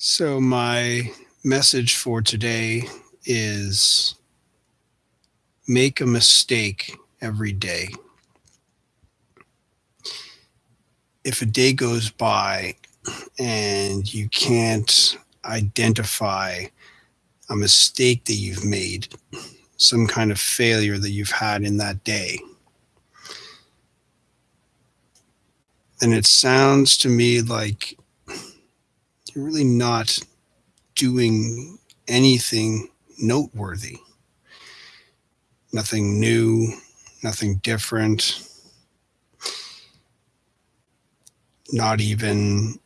So, my message for today is make a mistake every day. If a day goes by and you can't identify a mistake that you've made, some kind of failure that you've had in that day, then it sounds to me like you're really not doing anything noteworthy. Nothing new, nothing different. Not even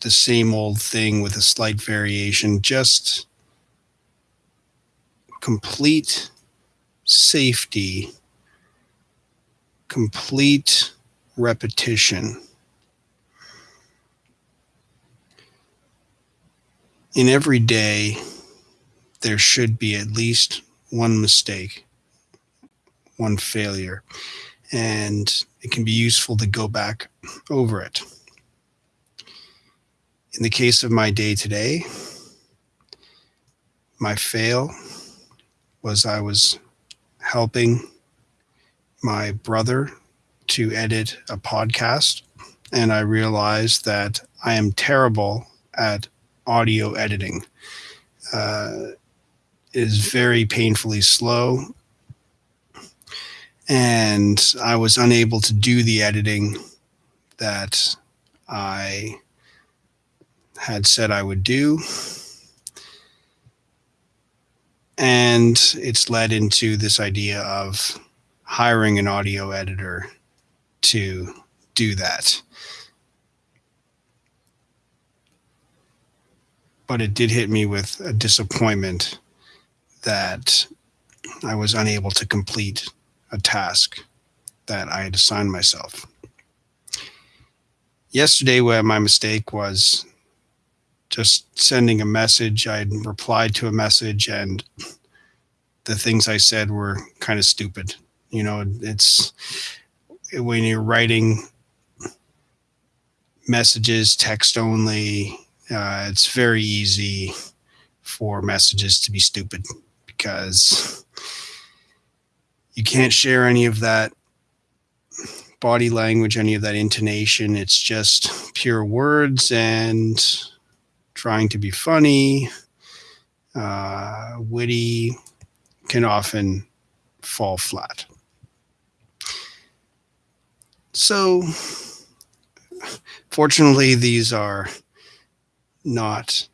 the same old thing with a slight variation, just complete safety, complete repetition. In every day, there should be at least one mistake, one failure, and it can be useful to go back over it. In the case of my day today, my fail was I was helping my brother to edit a podcast, and I realized that I am terrible at audio editing. Uh, is very painfully slow, and I was unable to do the editing that I had said I would do. And it's led into this idea of hiring an audio editor to do that. But it did hit me with a disappointment that I was unable to complete a task that I had assigned myself. Yesterday, where my mistake was just sending a message, I had replied to a message, and the things I said were kind of stupid. You know, it's when you're writing messages text only, uh, it's very easy for messages to be stupid because you can't share any of that body language, any of that intonation. It's just pure words and trying to be funny, uh, witty, can often fall flat. So, fortunately, these are not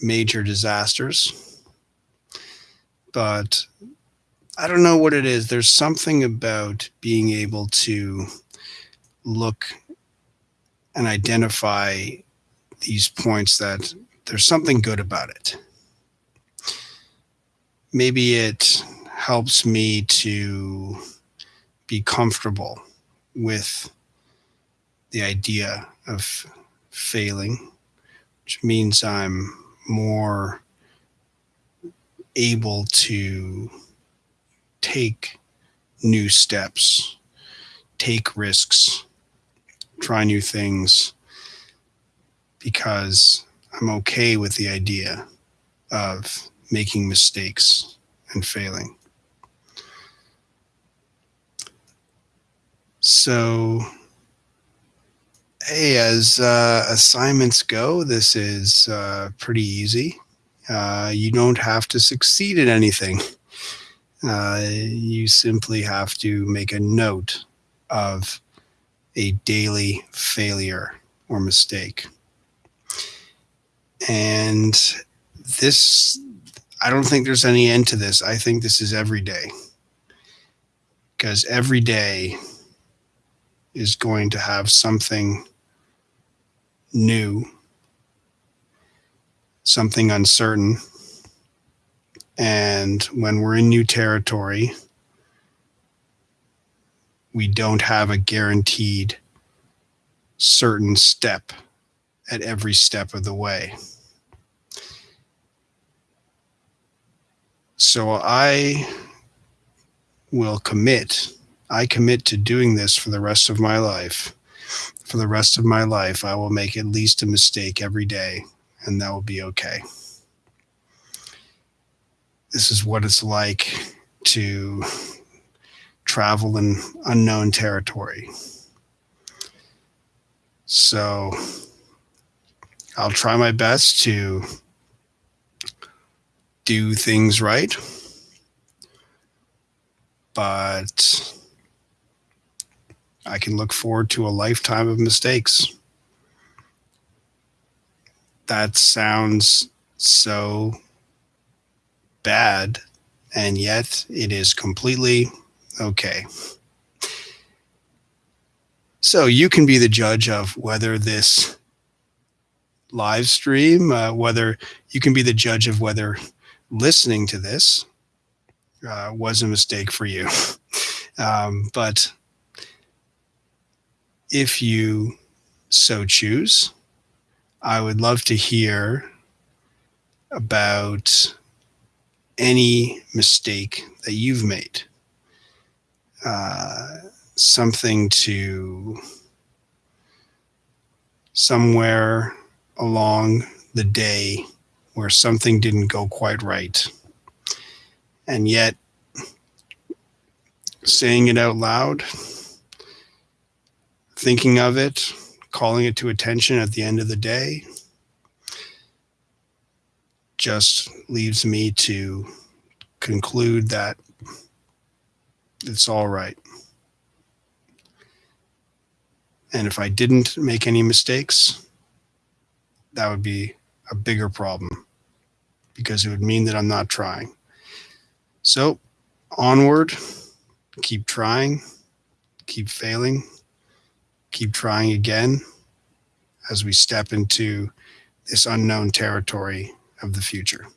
major disasters but I don't know what it is. There's something about being able to look and identify these points that there's something good about it. Maybe it helps me to be comfortable with the idea of failing, which means I'm more able to take new steps, take risks, try new things because I'm okay with the idea of making mistakes and failing. So, hey, as uh, assignments go, this is uh, pretty easy. Uh, you don't have to succeed at anything. Uh, you simply have to make a note of a daily failure or mistake. And this, I don't think there's any end to this. I think this is every day. Because every day is going to have something new something uncertain. And when we're in new territory, we don't have a guaranteed certain step at every step of the way. So I will commit, I commit to doing this for the rest of my life, for the rest of my life, I will make at least a mistake every day, and that will be okay. This is what it's like to travel in unknown territory. So I'll try my best to do things right. But I can look forward to a lifetime of mistakes. That sounds so bad, and yet it is completely okay. So you can be the judge of whether this live stream, uh, whether you can be the judge of whether listening to this uh, was a mistake for you. um, but if you so choose, I would love to hear about any mistake that you've made. Uh, something to somewhere along the day where something didn't go quite right. And yet, saying it out loud, thinking of it, calling it to attention at the end of the day, just leaves me to conclude that it's all right. And if I didn't make any mistakes, that would be a bigger problem because it would mean that I'm not trying. So onward, keep trying, keep failing, keep trying again as we step into this unknown territory of the future.